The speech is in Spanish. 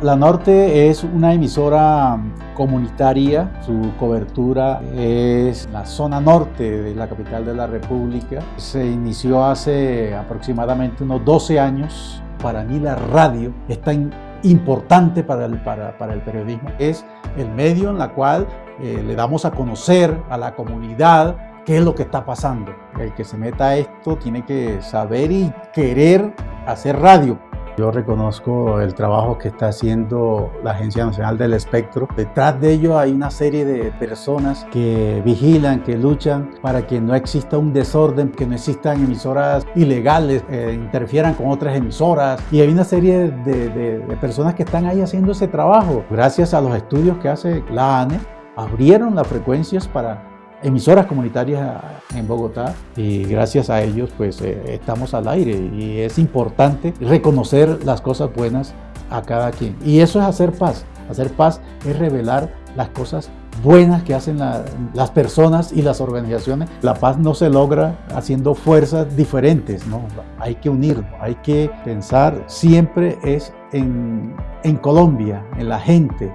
La Norte es una emisora comunitaria, su cobertura es la zona norte de la capital de la República. Se inició hace aproximadamente unos 12 años. Para mí la radio es tan importante para el, para, para el periodismo. Es el medio en la cual eh, le damos a conocer a la comunidad qué es lo que está pasando. El que se meta a esto tiene que saber y querer hacer radio. Yo reconozco el trabajo que está haciendo la Agencia Nacional del Espectro. Detrás de ello hay una serie de personas que vigilan, que luchan para que no exista un desorden, que no existan emisoras ilegales, que interfieran con otras emisoras. Y hay una serie de, de, de personas que están ahí haciendo ese trabajo. Gracias a los estudios que hace la ANE, abrieron las frecuencias para emisoras comunitarias en Bogotá y gracias a ellos pues eh, estamos al aire. Y es importante reconocer las cosas buenas a cada quien. Y eso es hacer paz. Hacer paz es revelar las cosas buenas que hacen la, las personas y las organizaciones. La paz no se logra haciendo fuerzas diferentes, no, hay que unirnos, hay que pensar. Siempre es en, en Colombia, en la gente,